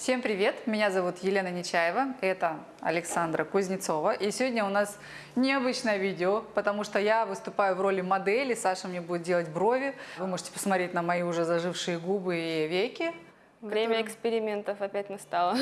Всем привет! Меня зовут Елена Нечаева, это Александра Кузнецова. И сегодня у нас необычное видео, потому что я выступаю в роли модели, Саша мне будет делать брови. Вы можете посмотреть на мои уже зажившие губы и веки. Время экспериментов опять настало.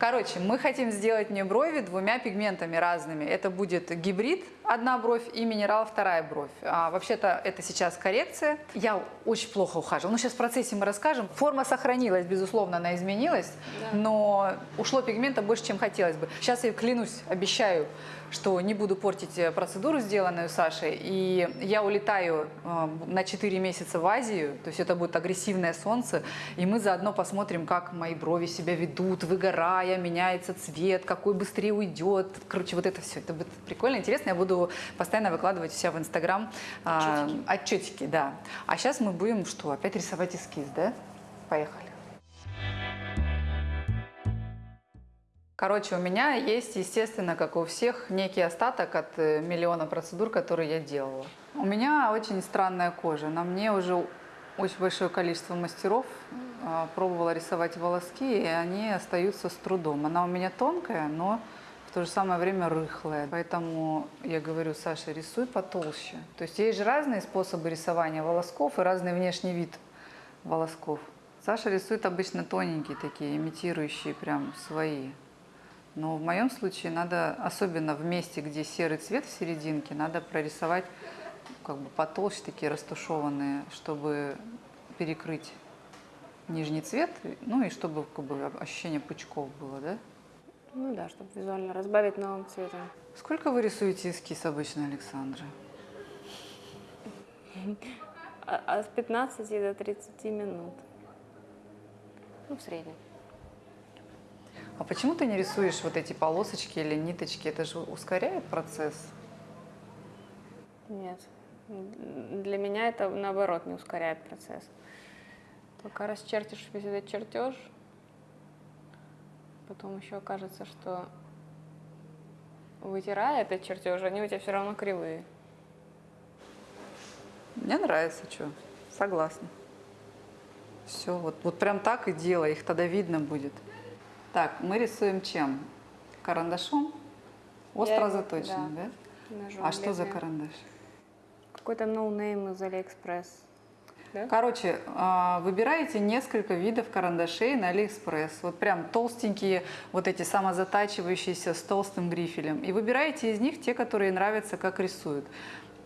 Короче, мы хотим сделать мне брови двумя пигментами разными. Это будет гибрид, одна бровь, и минерал, вторая бровь. А, Вообще-то это сейчас коррекция. Я очень плохо ухаживала. Ну, сейчас в процессе мы расскажем. Форма сохранилась, безусловно, она изменилась, но ушло пигмента больше, чем хотелось бы. Сейчас я клянусь, обещаю, что не буду портить э, процедуру, сделанную Сашей. И я улетаю э, на 4 месяца в Азию, то есть это будет агрессивное солнце, и мы заодно посмотрим, как мои брови себя ведут, выгорая, меняется цвет, какой быстрее уйдет. Короче, вот это все, это будет прикольно, интересно. Я буду постоянно выкладывать у себя в Инстаграм а, отчетики, да. А сейчас мы будем что, опять рисовать эскиз, да? Поехали. Короче, у меня есть, естественно, как у всех, некий остаток от э, миллиона процедур, которые я делала. У меня очень странная кожа. На мне уже очень большое количество мастеров а, пробовала рисовать волоски, и они остаются с трудом. Она у меня тонкая, но то же самое время рыхлая. Поэтому я говорю, Саша, рисуй потолще. То есть есть же разные способы рисования волосков и разный внешний вид волосков. Саша рисует обычно тоненькие такие, имитирующие прям свои. Но в моем случае надо, особенно в месте, где серый цвет в серединке, надо прорисовать как бы потолще, такие растушеванные, чтобы перекрыть нижний цвет, ну и чтобы как бы, ощущение пучков было, да? Ну да, чтобы визуально разбавить новым цветом. Сколько вы рисуете эскиз обычно, Александра? А, а с 15 до 30 минут. Ну, в среднем. А почему ты не рисуешь вот эти полосочки или ниточки? Это же ускоряет процесс. Нет. Для меня это, наоборот, не ускоряет процесс. Пока расчертишь весь этот чертеж, потом еще окажется, что вытирая этот чертеж, они у тебя все равно кривые. Мне нравится, что, согласна. Все, вот, вот прям так и делай, их тогда видно будет. Так, мы рисуем чем? Карандашом? Остро Я- заточенным, да? Ножом А что за карандаш? Какой-то no name из Алиэкспресс. Да? Короче, а, выбираете несколько видов карандашей на Алиэкспресс. Вот прям толстенькие, вот эти самозатачивающиеся с толстым грифелем. И выбираете из них те, которые нравятся, как рисуют.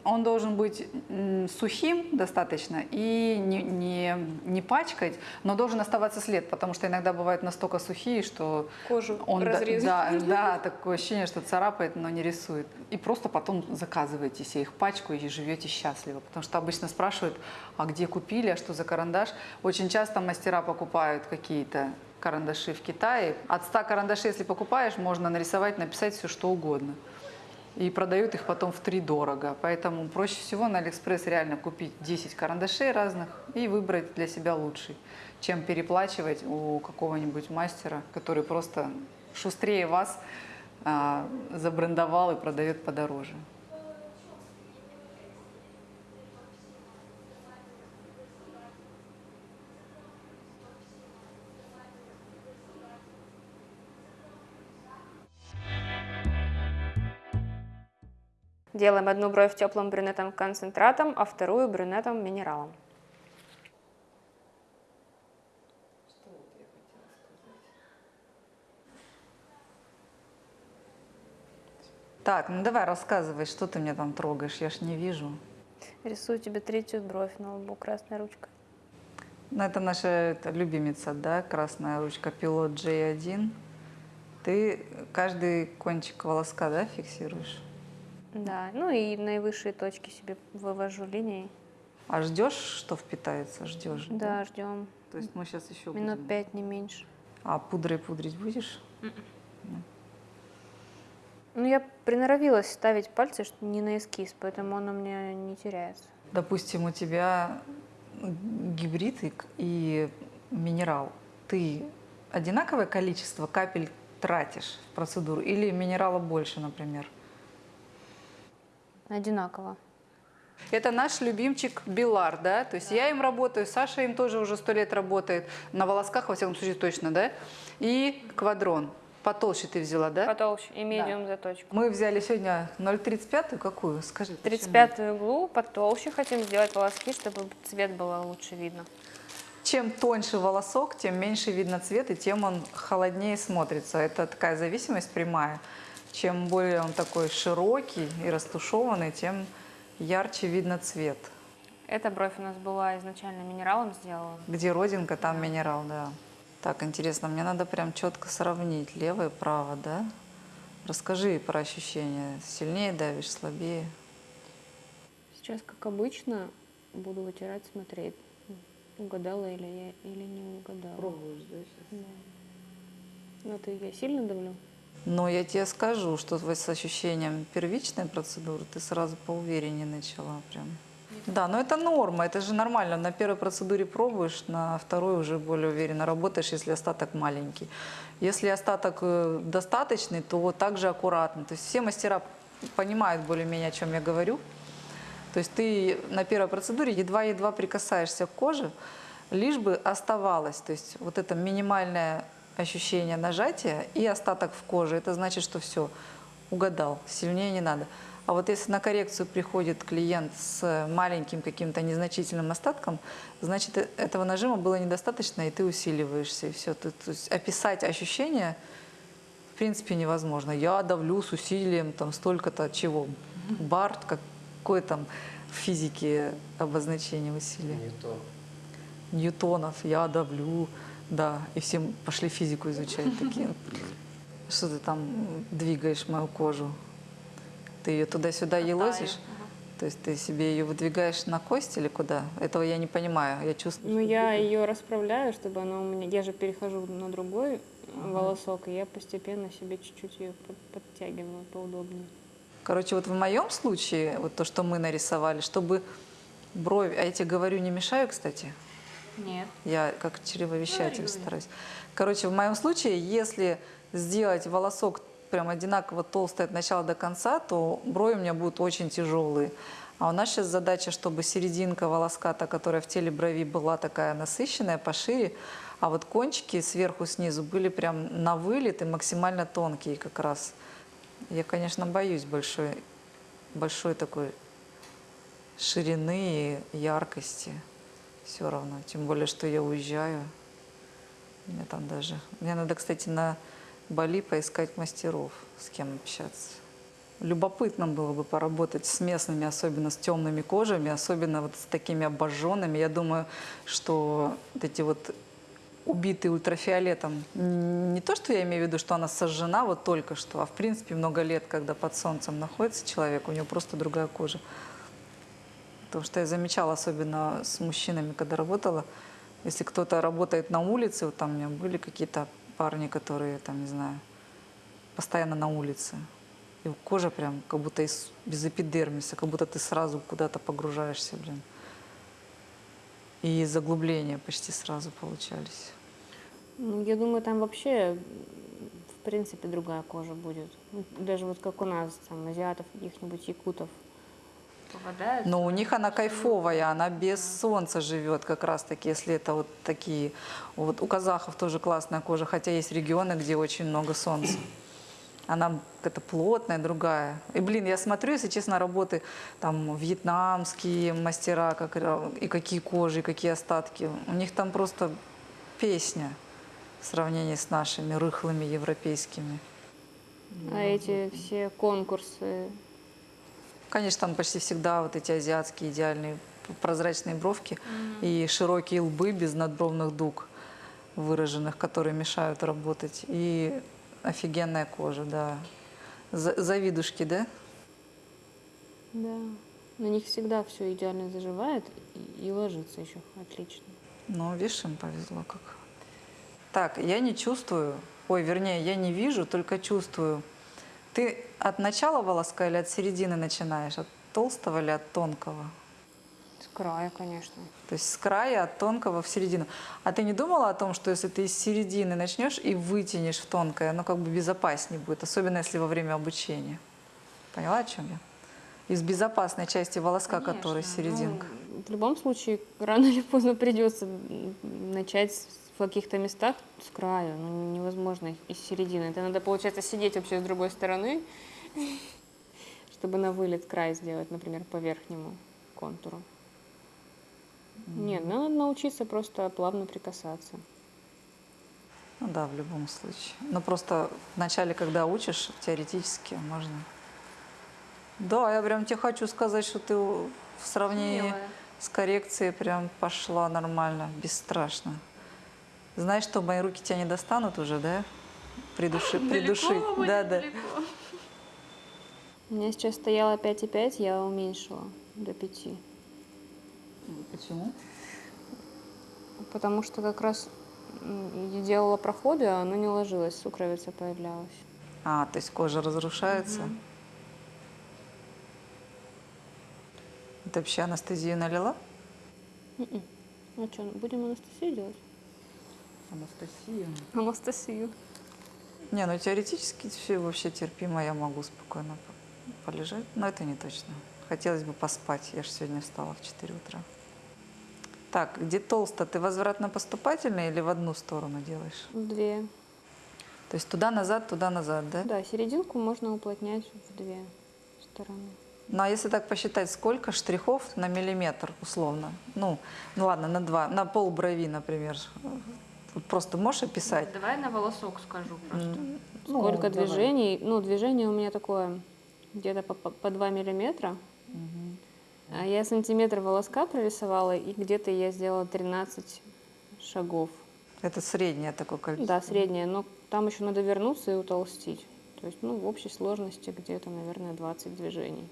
Он должен быть сухим достаточно и не, не, не пачкать, но должен оставаться след, потому что иногда бывают настолько сухие, что Кожу он да- разрезает. да, да, такое ощущение, что царапает, но не рисует. И просто потом заказываете себе их пачку и живете счастливо. Потому что обычно спрашивают, а где купили, а что за карандаш. Очень часто мастера покупают какие-то карандаши в Китае. От 100 карандашей, если покупаешь, можно нарисовать, написать все, что угодно. И продают их потом втридорога. Поэтому проще всего на Алиэкспресс реально купить 10 карандашей разных и выбрать для себя лучший, чем переплачивать у какого-нибудь мастера, который просто шустрее вас а, забрендовал и продает подороже. Делаем одну бровь теплым брюнетом концентратом, а вторую брюнетом минералом. Так, ну давай рассказывай, что ты мне там трогаешь, я ж не вижу. Рисую тебе третью бровь на лбу красной ручкой. Ну, это наша это, любимица, да, красная ручка пилот J1. Ты каждый кончик волоска, да, фиксируешь? Да, ну и наивысшие точки себе вывожу линией. А ждешь, что впитается? Ждешь? Да, ждем. То есть мы сейчас еще Минут будем. пять, не меньше. А пудрой пудрить будешь? Ну, я приноровилась ставить пальцы не на эскиз, поэтому он у меня не теряется. Допустим, у тебя гибрид и, и минерал. Ты одинаковое количество капель тратишь в процедуру или минерала больше, например? Одинаково. Это наш любимчик Билар, да? То есть я им работаю, Саша им тоже уже сто лет работает. На волосках, во всяком случае, точно, да? И квадрон. Потолще ты взяла, да? Потолще и медиум заточку. Мы взяли сегодня 0,35, какую? Скажи. почему? 35 углу, потолще хотим сделать волоски, чтобы цвет было лучше видно. Чем тоньше волосок, тем меньше видно цвет, и тем он холоднее смотрится. Это такая зависимость прямая. Чем более он такой широкий и растушеванный, тем ярче видно цвет. Эта бровь у нас была изначально минералом сделана. Где родинка, там минерал, да. Так, интересно, мне надо прям четко сравнить левое и право, да? Расскажи про ощущения. Сильнее давишь, слабее? Сейчас, как обычно, буду вытирать, смотреть, угадала или я или не угадала. Пробуешь, да, Да. Ну, ты я сильно давлю? Но я тебе скажу, что с ощущением первичной процедуры ты сразу поувереннее начала прям. Да, но это норма, это же нормально. На первой процедуре пробуешь, на второй уже более уверенно работаешь, если остаток маленький. Если остаток э, достаточный, то вот так же аккуратно. То есть все мастера понимают более-менее, о чем я говорю. То есть ты на первой процедуре едва-едва прикасаешься к коже, лишь бы оставалось. То есть вот это минимальное ощущение нажатия и остаток в коже. Это значит, что все, угадал, сильнее не надо. А вот если на коррекцию приходит клиент с маленьким каким-то незначительным остатком, значит, э- этого нажима было недостаточно, и ты усиливаешься, и все. То есть описать ощущения в принципе невозможно. Я давлю с усилием там столько-то чего. Бар, какое там в физике обозначение усилия? Ньютон. Ньютонов, я давлю, да, и все пошли физику изучать такие. Что ты там двигаешь мою кожу? Ты ее туда-сюда елозишь? То есть ты себе ее выдвигаешь на кость или куда? Этого я не понимаю, я чувствую. Ну, я ее расправляю, чтобы она у меня... Я же перехожу на другой волосок, и я постепенно себе чуть-чуть ее подтягиваю поудобнее. Короче, вот в моем случае, вот то, что мы нарисовали, чтобы бровь, а я тебе говорю, не мешаю, кстати, Нет. Я как чревовещатель стараюсь. Короче, в моем случае, если сделать волосок прям одинаково толстый от начала до конца, то брови у меня будут очень тяжелые. А у нас сейчас задача, чтобы серединка волоска, та, которая в теле брови была такая насыщенная, пошире, а вот кончики сверху, снизу были прям на вылет и максимально тонкие как раз. Я, конечно, боюсь большой, большой такой ширины и яркости все равно. Тем более, что я уезжаю. Мне там даже... Мне надо, кстати, на Бали поискать мастеров, с кем общаться. Любопытно было бы поработать с местными, особенно с темными кожами, особенно вот с такими обожженными. Я думаю, что вот эти вот убитые ультрафиолетом, не то, что я имею в виду, что она сожжена вот только что, а в принципе много лет, когда под солнцем находится человек, у него просто другая кожа. Потому что я замечала, особенно с мужчинами, когда работала, если кто-то работает на улице, вот там у меня были какие-то парни, которые, там, не знаю, постоянно на улице. И кожа прям как будто из, без эпидермиса, как будто ты сразу куда-то погружаешься, блин. И заглубления почти сразу получались. Ну, я думаю, там вообще, в принципе, другая кожа будет. Ну, Даже вот как у нас, там, азиатов, каких-нибудь якутов. Попадают. Но у них она кайфовая, она без солнца живет как раз-таки, если это вот такие. Вот у казахов тоже классная кожа, хотя есть регионы, где очень много солнца. Она какая-то плотная, другая. И, блин, я смотрю, если честно, работы там вьетнамские мастера, как, ра- и какие кожи, и какие остатки. У них там просто песня в сравнении с нашими рыхлыми европейскими. А эти все конкурсы, Конечно, там почти всегда вот эти азиатские идеальные прозрачные бровки и широкие лбы без надбровных дуг выраженных, которые мешают работать. И офигенная кожа, да. За- Завидушки, да? да, на них всегда все идеально заживает и ложится еще отлично. Ну, видишь, им повезло как. Так, я не чувствую, ой, вернее, я не вижу, только чувствую. Ты от начала волоска или от середины начинаешь? От толстого или от тонкого? С края, конечно. То есть с края от тонкого в середину. А ты не думала о том, что если ты из середины начнешь и вытянешь в тонкое, оно как бы безопаснее будет, особенно если во время обучения? Поняла, о чем я? Из безопасной части волоска, которая Конечно, серединка. ну, в любом случае, рано или поздно придется начать с- в каких-то местах с краю. Ну, невозможно из середины. Это надо, получается, сидеть вообще с другой стороны, чтобы на вылет край сделать, например, по верхнему контуру. Нет, надо научиться просто плавно прикасаться. Ну да, в любом случае. Но просто вначале, когда учишь, теоретически можно. Да, я прям тебе хочу сказать, что ты в сравнении Смелая. с коррекцией прям пошла нормально, бесстрашно. Знаешь, что мои руки тебя не достанут уже, да? Придуши, придушить. Да, да. У меня сейчас стояло 5,5, я уменьшила до 5. Почему? Потому что как раз я делала проходы, а оно не ложилось, сукровица появлялась. А, то есть кожа разрушается. Мгм. Ты вообще анестезию налила? Мгм. Ну что, будем анестезию делать? Анестезию. Анестезию. Не, ну теоретически все вообще терпимо, я могу спокойно по- полежать. Но это не точно. Хотелось бы поспать. Я же сегодня встала в 4 утра. Так, где толсто? Ты возвратно-поступательный или в одну сторону делаешь? Две. То есть туда-назад, туда-назад, да? Да, серединку можно уплотнять в две стороны. Ну а если так посчитать, сколько штрихов на миллиметр условно? Ну, ну ладно, на два, на пол брови, например. Вот Просто можешь описать? Давай на волосок скажу М, ну, Сколько давай. движений? Ну, движение у меня такое где-то по, по, по 2 миллиметра. А я сантиметр волоска прорисовала, и где-то я сделала 13 шагов. Это среднее такое количество. Да, среднее, но там еще надо вернуться и утолстить. То есть, ну, в общей сложности где-то, наверное, 20 движений.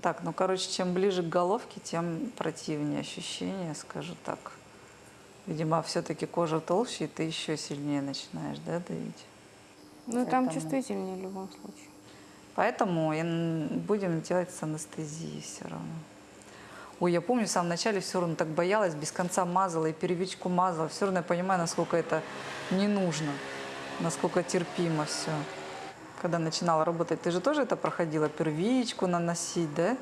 Так, ну, короче, чем ближе к головке, тем противнее ощущение, скажу так. Видимо, все-таки кожа толще, и ты еще сильнее начинаешь, да, давить. Ну, там Поэтому- чувствительнее в любом случае. Поэтому будем делать с анестезией все равно. Ой, я помню, в самом начале все равно так боялась, без конца мазала и первичку мазала. Все равно я понимаю, насколько это не нужно, насколько терпимо все. Когда начинала работать, ты же тоже это проходила, первичку наносить, да?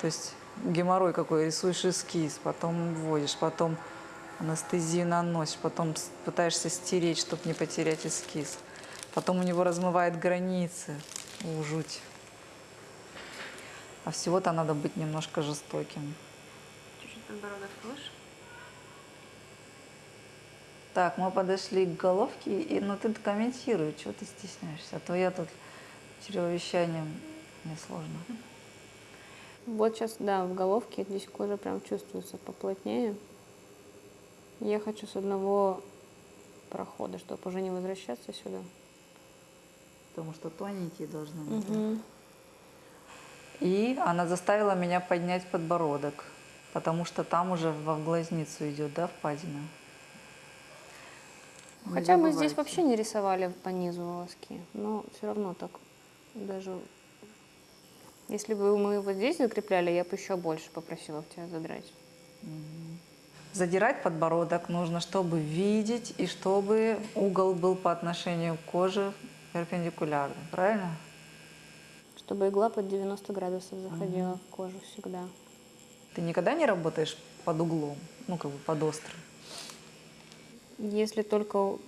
То есть геморрой какой, рисуешь эскиз, потом вводишь, потом анестезию наносишь, потом пытаешься стереть, чтобы не потерять эскиз. Потом у него размывает границы. У, жуть. А всего-то надо быть немножко жестоким. Чуть-чуть подбородок выше. Так, мы подошли к головке, и, ну ты комментируй, чего ты стесняешься, а то я тут чревовещанием, мне сложно. Вот сейчас, да, в головке здесь кожа прям чувствуется поплотнее. Я хочу с одного прохода, чтобы уже не возвращаться сюда. Потому что тоненькие должны быть. Мгм. И она заставила меня поднять подбородок, потому что там уже во глазницу идет, да, впадина. Не Хотя мы здесь вообще не рисовали по низу волоски, но все равно так даже... Если бы мы вот здесь закрепляли, я бы еще больше попросила в тебя задрать. Задирать подбородок нужно, чтобы видеть и чтобы угол был по отношению к коже перпендикулярный, правильно? Чтобы игла под 90 градусов заходила в кожу всегда. Ты никогда не работаешь под углом, ну как бы под острым. Если только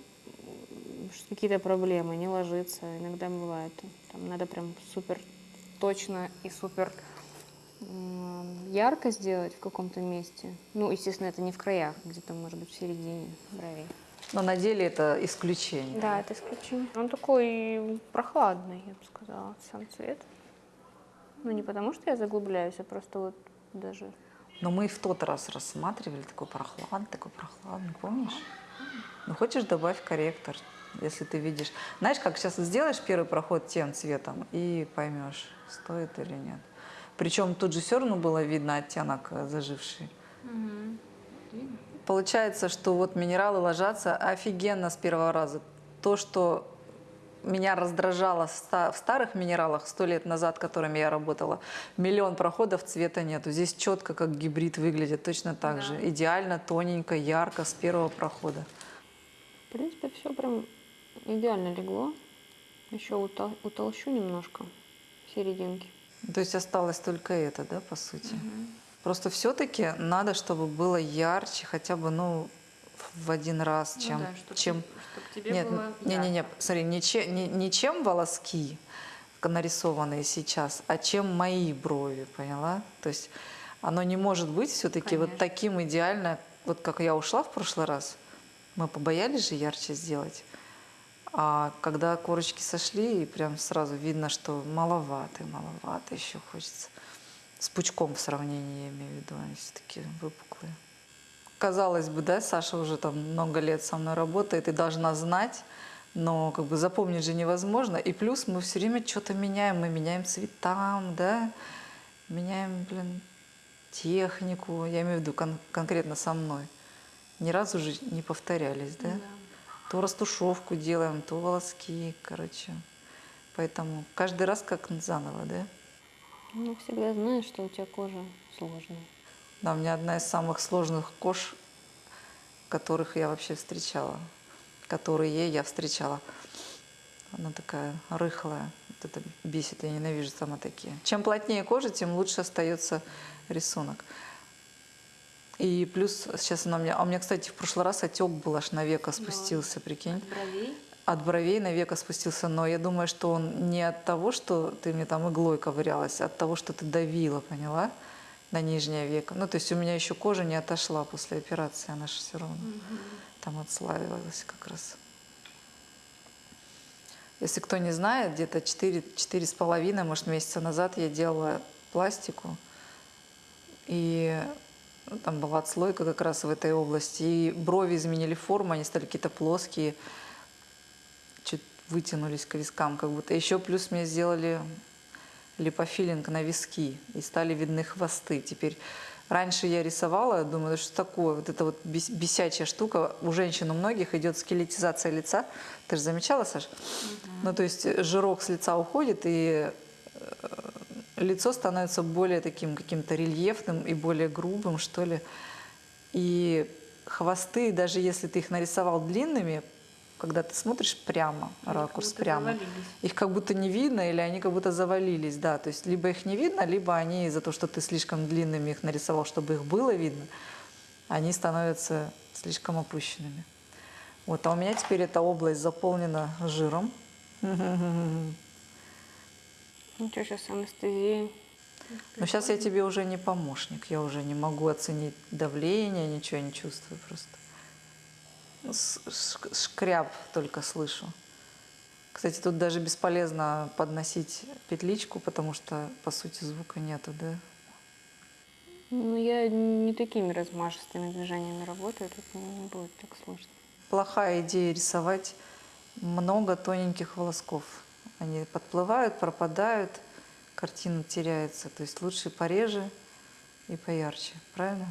какие-то проблемы, не ложится, иногда бывает. Там надо прям супер точно и супер ярко сделать в каком-то месте. Ну, естественно, это не в краях, где-то, может быть, в середине бровей. Но на деле это исключение. Да, это исключение. Он такой прохладный, я бы сказала, сам цвет. Ну, не потому что я заглубляюсь, а просто вот даже... Но мы и в тот раз рассматривали такой прохладный, такой прохладный, помнишь? Ну хочешь добавь корректор, если ты видишь. Знаешь, как сейчас сделаешь первый проход тем цветом и поймешь, стоит или нет. Причем тут же все равно было видно оттенок э, заживший. Получается, что вот минералы ложатся офигенно с первого раза. То, что меня раздражало в старых минералах сто лет назад, которыми я работала, миллион проходов цвета нету. Здесь четко, как гибрид выглядит, точно так Да. же. Идеально, тоненько, ярко, с первого прохода. В принципе, все прям идеально легло. Еще утол- утолщу немножко серединки. То есть осталось только это, да, по сути? Просто все-таки надо, чтобы было ярче, хотя бы, ну, в один раз, Ну чем, да, чтоб чем чтоб тебе Нет, было не, не, не, ярко. смотри, не, че- не, не чем волоски нарисованные сейчас, а чем мои брови, поняла? То есть оно не может быть все-таки вот таким идеально, вот как я ушла в прошлый раз. Мы побоялись же ярче сделать. А когда корочки сошли, и прям сразу видно, что маловато, маловато еще хочется. С пучком в сравнении, я имею в виду, они все-таки выпуклые. Казалось бы, да, Саша уже там много лет со мной работает и должна знать, но как бы запомнить же невозможно. И плюс мы все время что-то меняем, мы меняем цветам, да, меняем, блин, технику, я имею в виду кон- конкретно со мной. Ни разу же не повторялись, да? Да. То растушевку делаем, то волоски, короче. Поэтому каждый раз как заново, да? Ну, всегда знаешь, что у тебя кожа сложная. Да, у меня одна из самых сложных кож, которых я вообще встречала. Которые я встречала. Она такая рыхлая. Вот это бесит, я ненавижу сама такие. Чем плотнее кожа, тем лучше остается рисунок. И плюс сейчас она у меня... А у меня, кстати, в прошлый раз отек был аж на века спустился, прикинь. От бровей. От бровей на века спустился, но я думаю, что он не от того, что ты мне там иглой ковырялась, а от того, что ты давила, поняла, на нижнее веко. Ну, то есть у меня еще кожа не отошла после операции, она же все равно там отслаивалась как раз. Если кто не знает, где-то 4, четыре с половиной, может, месяца назад я делала пластику, и ну, там была отслойка как раз в этой области, и брови изменили форму, они стали какие-то плоские, чуть вытянулись к вискам как будто. Еще плюс мне сделали липофилинг на виски, и стали видны хвосты. Теперь раньше я рисовала, думаю, что такое, вот эта вот бес- бесячая штука. У женщин у многих идет скелетизация лица. Ты же замечала, Саш? Ну, то есть жирок с лица уходит, и э, лицо становится более таким каким-то рельефным и более грубым, что ли. И хвосты, даже если ты их нарисовал длинными, когда ты смотришь прямо, Они ракурс прямо, завалились. их как будто не видно или они как будто завалились, да. То есть либо их не видно, либо они из-за того, что ты слишком длинными их нарисовал, чтобы их было видно, они становятся слишком опущенными. Вот, а у меня теперь эта область заполнена жиром. Ну что, сейчас анестезия. Но сейчас я тебе уже не помощник, я уже не могу оценить давление, ничего не чувствую просто. Ш- Шкряб только слышу. Кстати, тут даже бесполезно подносить петличку, потому что, по сути, звука нету, да? Ну, я не такими размашистыми движениями работаю, тут не будет так сложно. Плохая идея рисовать много тоненьких волосков. Они подплывают, пропадают, картина теряется. То есть лучше пореже и поярче, правильно?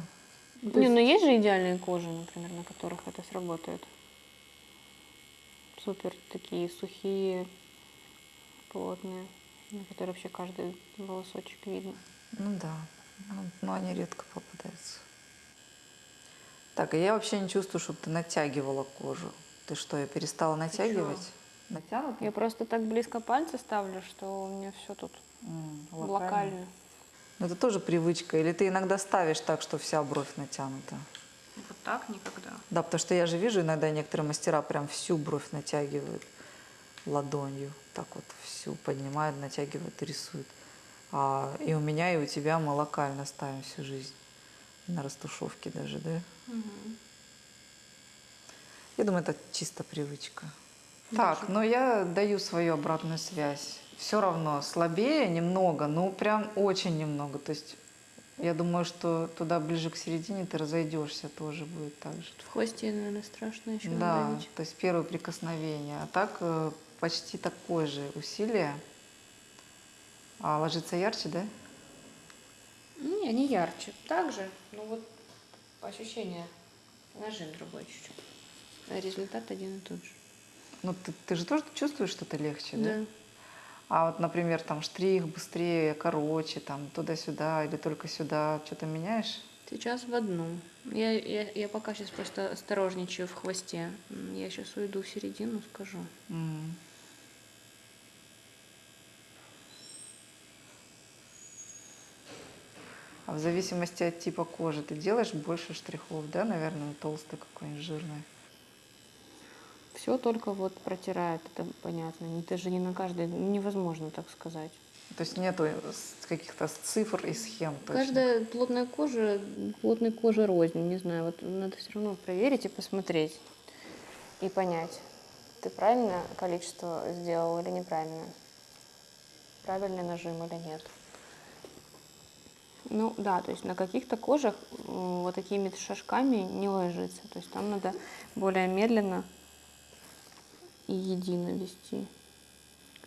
То Не, есть- ну есть же идеальные кожи, например, на которых это сработает. Супер такие сухие, плотные, на которые вообще каждый волосочек видно. Ну да, но они редко попадаются. Так, а я вообще не чувствую, чтобы ты натягивала кожу. Ты что, я перестала натягивать? Натянуто? Я просто так близко пальцы ставлю, что у меня все тут М, локально. Ну, это тоже привычка. Или ты иногда ставишь так, что вся бровь натянута? Вот так никогда. Да, потому что я же вижу иногда некоторые мастера прям всю бровь натягивают ладонью. Так вот всю поднимают, натягивают и рисуют. А, и у меня, и у тебя мы локально ставим всю жизнь. На растушевке даже, да? Я думаю, это чисто привычка. Так, но я даю свою обратную связь. Все равно слабее немного, ну прям очень немного. То есть я думаю, что туда ближе к середине ты разойдешься, тоже будет так же. В хвосте, наверное, страшно еще Да, надавить. то есть первое прикосновение. А так э, почти такое же усилие. А ложится ярче, да? Не, не ярче. Так же, ну вот по ощущению нажим другой чуть-чуть. А результат один и тот же. Ну ты, ты же тоже чувствуешь, что это легче, да? Да. А вот, например, там штрих быстрее, короче, там туда-сюда или только сюда, что-то меняешь? Сейчас в одну. Я, я, я пока сейчас просто осторожничаю в хвосте. Я сейчас уйду в середину, скажу. М. в зависимости от типа кожи ты делаешь больше штрихов, да, наверное, толстый какой-нибудь жирный. Все только вот протирает, это понятно. Это же не на каждый, невозможно так сказать. То есть нету каких-то цифр и схем. точно. Каждая плотная кожа, плотной кожи рознь, не знаю, вот надо все равно проверить и посмотреть и понять, ты правильное количество сделал или неправильное, правильный нажим или нет. Ну да, то есть на каких-то кожах вот такими шажками не ложится, то есть там надо более медленно и едино вести.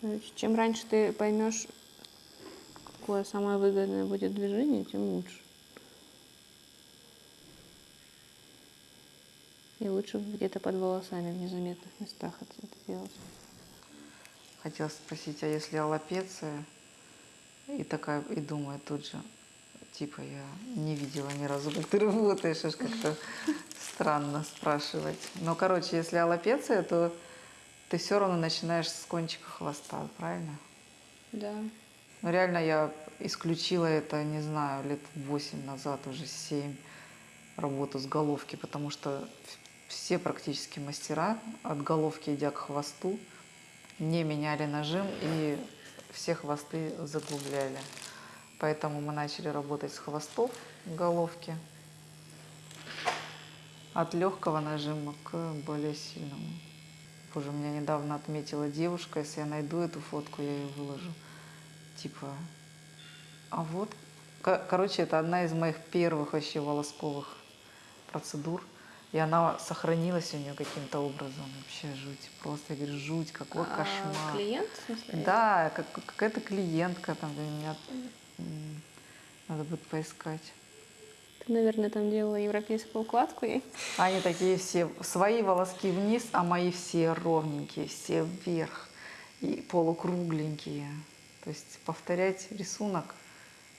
Короче, чем раньше ты поймешь, какое самое выгодное будет движение, тем лучше. И лучше где-то под волосами в незаметных местах это делать. Хотела спросить, а если аллопеция, и такая, и думаю тут же, типа, я не видела ни разу, как ты работаешь, аж как-то странно спрашивать. Но, короче, если аллопеция, то ты все равно начинаешь с кончика хвоста, правильно? Да. Ну, реально я исключила это, не знаю, лет 8 назад, уже 7, работу с головки, потому что все практически мастера от головки, идя к хвосту, не меняли нажим и все хвосты заглубляли. Поэтому мы начали работать с хвостов головки от легкого нажима к более сильному. Боже, меня недавно отметила девушка, если я найду эту фотку, я ее выложу. Типа, а вот, ко- короче, это одна из моих первых вообще волосковых процедур. И она сохранилась у нее каким-то образом. Вообще жуть. Просто, я говорю, жуть, какой А кошмар. клиент, в смысле? Да, как, какая-то клиентка там для меня. Надо будет поискать. Ты, наверное, там делала европейскую укладку ей. Они такие все, свои волоски вниз, а мои все ровненькие, все вверх и полукругленькие. То есть повторять рисунок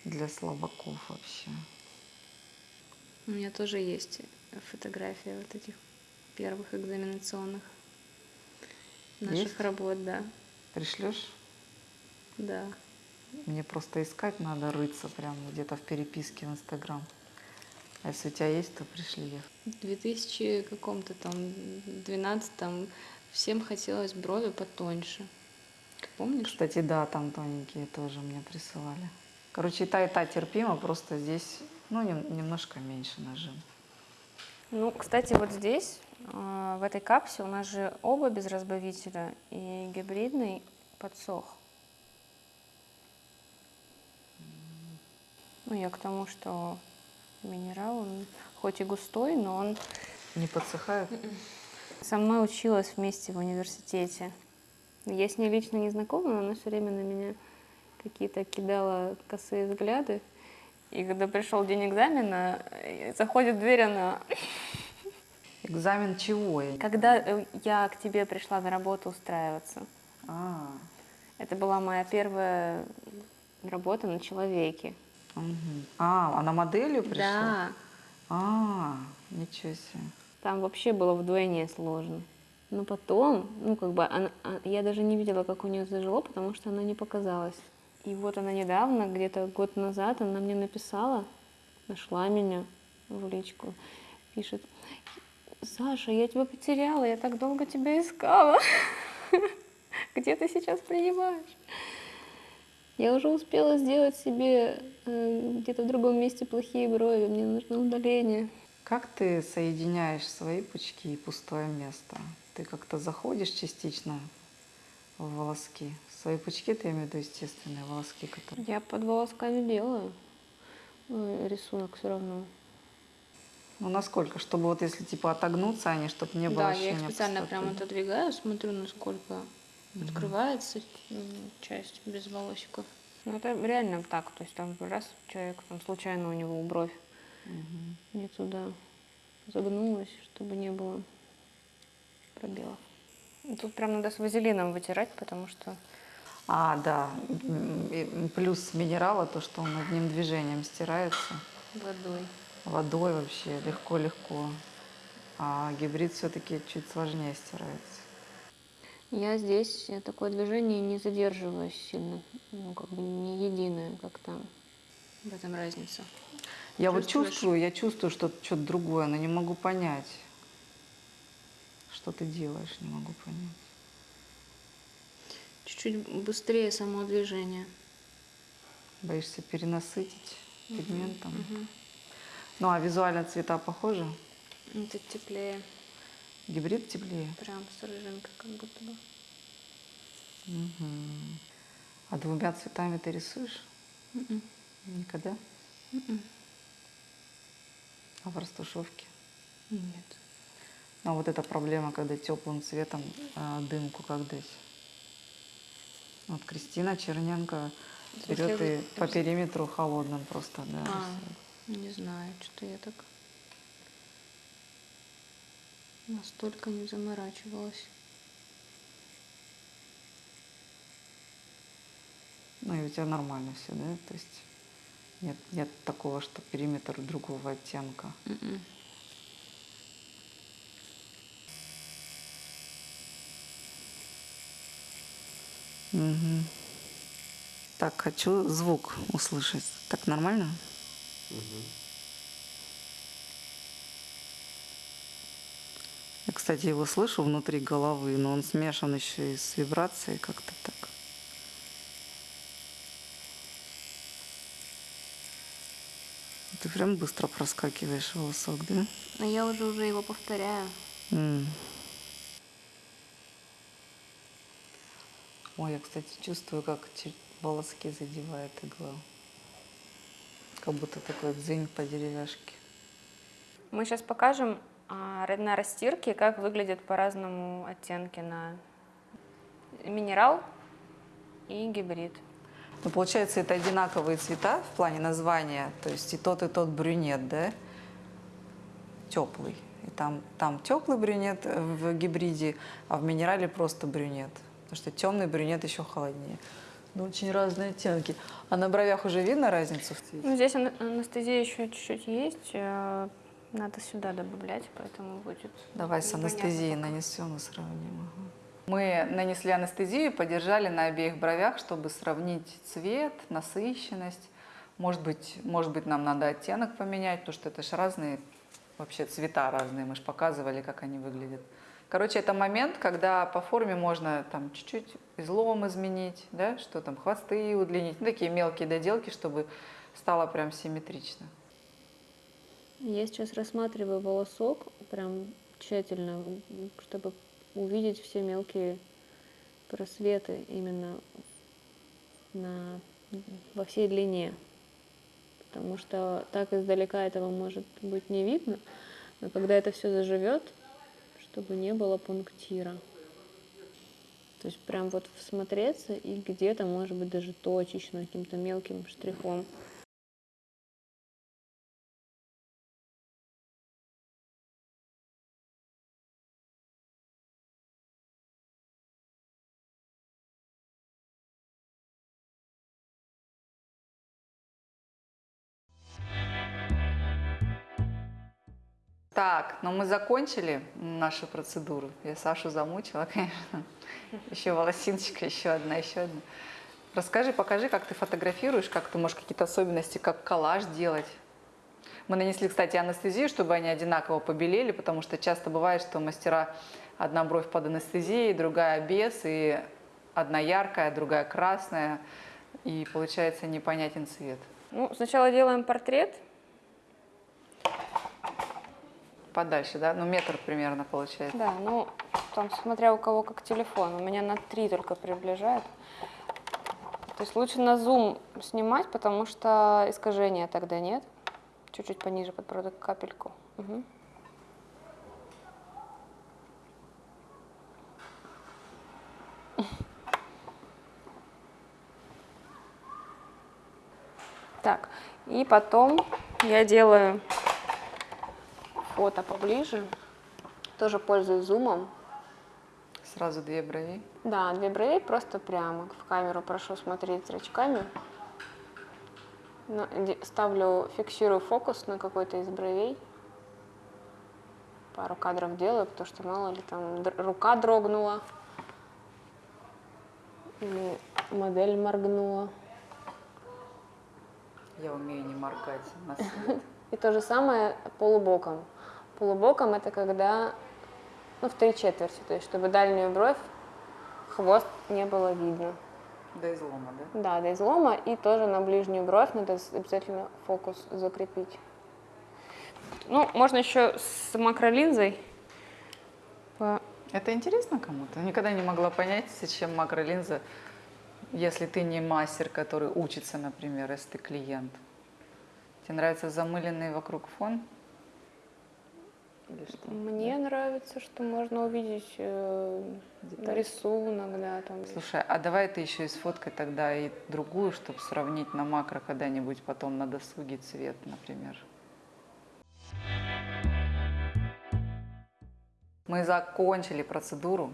для слабаков вообще. У меня тоже есть фотография вот этих первых экзаменационных наших Есть? работ, да. Пришлешь? Да. Мне просто искать надо, рыться прямо где-то в переписке в Инстаграм. А если у тебя есть, то пришли их. В 2000 каком-то там 12 там всем хотелось брови потоньше. Помнишь? Кстати, да, там тоненькие тоже мне присылали. Короче, и та, и та терпимо, просто здесь, ну, нем- немножко меньше нажим. Ну, кстати, вот здесь, э, в этой капсе, у нас же оба без разбавителя, и гибридный подсох. Ну, я к тому, что минерал, он хоть и густой, но он Не подсыхает? со мной училась вместе в университете. Я с ней лично не знакома, но она все время на меня какие-то кидала косые взгляды. И когда пришел день экзамена, э, заходит в дверь, она Экзамен чего? Когда э, я к тебе пришла на работу устраиваться, А, это была моя первая работа на человеке. А, она моделью пришла? Да. А, ничего себе. Там вообще было вдвойне сложно. Но потом, ну как бы, она- а- я даже не видела, как у нее зажило, потому что она не показалась. И вот она недавно, где-то год назад, она мне написала, нашла меня в личку, пишет, Саша, я тебя потеряла, я так долго тебя искала. Где ты сейчас принимаешь? Я уже успела сделать себе э, где-то в другом месте плохие брови, мне нужно удаление. Как ты соединяешь свои пучки и пустое место? Ты как-то заходишь частично в волоски? Свои пучки, ты имею в виду естественные волоски, которые... Я под волосками делаю э, рисунок все равно. Ну, насколько? Чтобы вот если типа отогнуться они, чтобы не было да, я их специально пустоты. прям отодвигаю, смотрю, насколько открывается часть без волосиков. Ну, это реально так, то есть там раз человек, там случайно у него бровь Мгм. не туда загнулась, чтобы не было пробелов. Тут прям надо с вазелином вытирать, потому что А, да. Плюс минерала, то, что он одним движением стирается. водой. Водой вообще легко-легко. А гибрид все-таки чуть сложнее стирается. Я здесь такое движение не задерживаюсь сильно, ну, как бы не единое, как там. В этом разница. Я вот чувствую, я чувствую что-то что другое, но не могу понять. Что ты делаешь, не могу понять. Чуть-чуть быстрее само движение. Боишься перенасытить пигментом? Мгм. Ну а визуально цвета похожи? Это теплее. Гибрид теплее? Прям с рыжинкой как будто бы. Мгм. А двумя цветами ты рисуешь? Мгм. Никогда? Мгм. А в растушевке? Нет. Ну, а вот эта проблема, когда теплым цветом а, дымку как дать. Вот Кристина Черненко берет и по периметру холодным просто, да. А, рисует. не знаю, что я так настолько не заморачивалась. Ну и у тебя нормально все, да? То есть нет, нет такого, что периметр другого оттенка. Мгм. Мгм. Так, хочу звук услышать. Так нормально? Я, кстати, его слышу внутри головы, но он смешан еще и с вибрацией как-то так. Ты прям быстро проскакиваешь волосок, да? Но я уже уже его повторяю. М. Ой, я, кстати, чувствую, как волоски задевает игла. Как будто такой дзынь по деревяшке. Мы сейчас покажем на растирке, как выглядят по-разному оттенки на минерал и гибрид. Ну, получается, это одинаковые цвета в плане названия. То есть и тот, и тот брюнет, да? Теплый. И там, там теплый брюнет в гибриде, а в минерале просто брюнет. Потому что темный брюнет еще холоднее. Ну, очень разные оттенки. А на бровях уже видно разницу в цвете? Ну, здесь анестезия еще чуть-чуть есть. Надо сюда добавлять, поэтому будет. Давай с анестезией нанесем и сравним. ага. Мы нанесли анестезию, подержали на обеих бровях, чтобы сравнить цвет, насыщенность. Может быть, может быть, нам надо оттенок поменять, потому что это же разные вообще цвета разные. Мы же показывали, как они выглядят. Короче, это момент, когда по форме можно там чуть-чуть излом изменить, да, что там, хвосты удлинить, ну, такие мелкие доделки, чтобы стало прям симметрично. Я сейчас рассматриваю волосок прям тщательно, чтобы увидеть все мелкие просветы именно на, во всей длине. Потому что так издалека этого может быть не видно, но когда это все заживет, чтобы не было пунктира. То есть прям вот всмотреться и где-то, может быть, даже точечно, каким-то мелким штрихом. Так, но мы закончили нашу процедуру. Я Сашу замучила, конечно. Еще волосиночка, еще одна, еще одна. Расскажи, покажи, как ты фотографируешь, как ты можешь какие-то особенности, как коллаж делать. Мы нанесли, кстати, анестезию, чтобы они одинаково побелели, потому что часто бывает, что мастера одна бровь под анестезией, другая без, и одна яркая, другая красная, и получается непонятен цвет. Ну, сначала делаем портрет, Подальше, да? Ну, метр примерно получается. Да, ну, там, смотря у кого как телефон, у меня на 3 только приближает. То есть лучше на зум снимать, потому что искажения тогда нет. Чуть-чуть пониже подбородок, капельку. Мгм. Так, и потом я делаю фото поближе. Тоже пользуюсь зумом. Сразу две брови. Да, две брови просто прямо в камеру прошу смотреть зрачками. Ну, ставлю, фиксирую фокус на какой-то из бровей. Пару кадров делаю, потому что мало ли там рука дрогнула. Или модель моргнула. Я умею не моргать на свет. И то же самое полубоком. Полубоком это когда, ну, в три четверти, то есть чтобы дальнюю бровь, хвост не было видно. До излома, да? Да, до излома. И тоже на ближнюю бровь надо обязательно фокус закрепить. Ну, можно еще с макролинзой. Это интересно кому-то? Никогда не могла понять, зачем макролинза, если ты не мастер, который учится, например, если ты клиент. Тебе нравится замыленный вокруг фон? Или что? Мне нравится, что можно увидеть э, рисунок, да, там. Слушай, а давай ты еще и сфоткай тогда и другую, чтобы сравнить на макро когда-нибудь потом на досуге цвет, например. Мы закончили процедуру.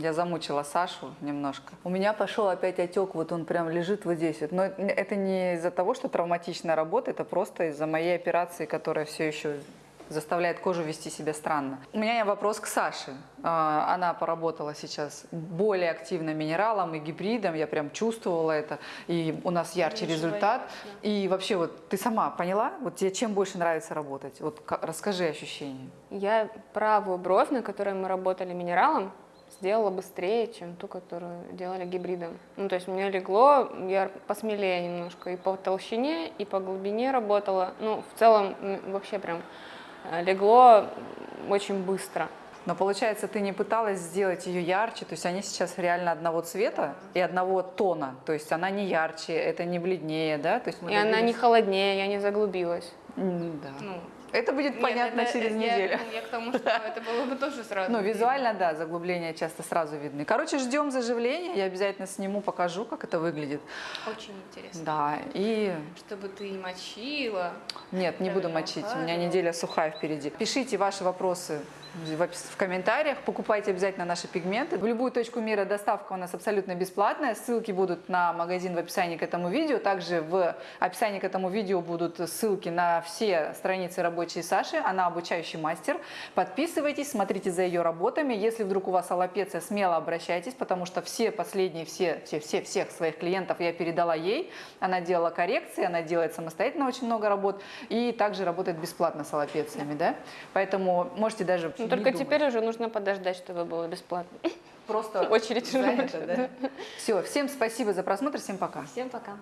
Я замучила Сашу немножко. У меня пошел опять отек, вот он прям лежит вот здесь. вот. Но это- это не из-за того, что травматичная работа, это просто из-за моей операции, которая все еще заставляет кожу вести себя странно. У меня вопрос к Саше. А, Она поработала сейчас более активно минералом и гибридом, я прям чувствовала это, и у нас ярче Меньше результат. боялась, И вообще вот ты сама поняла, вот тебе чем больше нравится работать? Вот ка- расскажи ощущения. Я правую бровь, на которой мы работали минералом, сделала быстрее, чем ту, которую делали гибридом. Ну, то есть мне легло, я посмелее немножко и по толщине, и по глубине работала. Ну, в целом, вообще прям легло очень быстро. Но получается, ты не пыталась сделать ее ярче, то есть они сейчас реально одного цвета и одного тона, то есть она не ярче, это не бледнее, да? То есть И она не добились- холоднее, я не заглубилась. Да. Ну, Это будет понятно Нет, это- через я- неделю. ну, Я к тому, что это было бы тоже сразу. Ну, визуально, да, заглубления часто сразу видны. Короче, ждем заживления, я обязательно сниму, покажу, как это выглядит. Очень интересно. Да, и Чтобы ты и мочила. Нет, не буду мочить. У меня неделя сухая впереди. Пишите ваши вопросы в комментариях. Покупайте обязательно наши пигменты. В любую точку мира доставка у нас абсолютно бесплатная. Ссылки будут на магазин в описании к этому видео. Также в описании к этому видео будут ссылки на все страницы рабочей Саши. Она обучающий мастер. Подписывайтесь, смотрите за ее работами. Если вдруг у вас аллопеция, смело обращайтесь, потому что все последние, все, все, все, всех своих клиентов я передала ей. Она делала коррекции, она делает самостоятельно очень много работ и также работает бесплатно с аллопециями, да? Поэтому можете даже Ну, только думать. теперь уже нужно подождать, чтобы было бесплатно. просто очередь за это, да? Все, всем спасибо за просмотр, всем пока. Всем пока.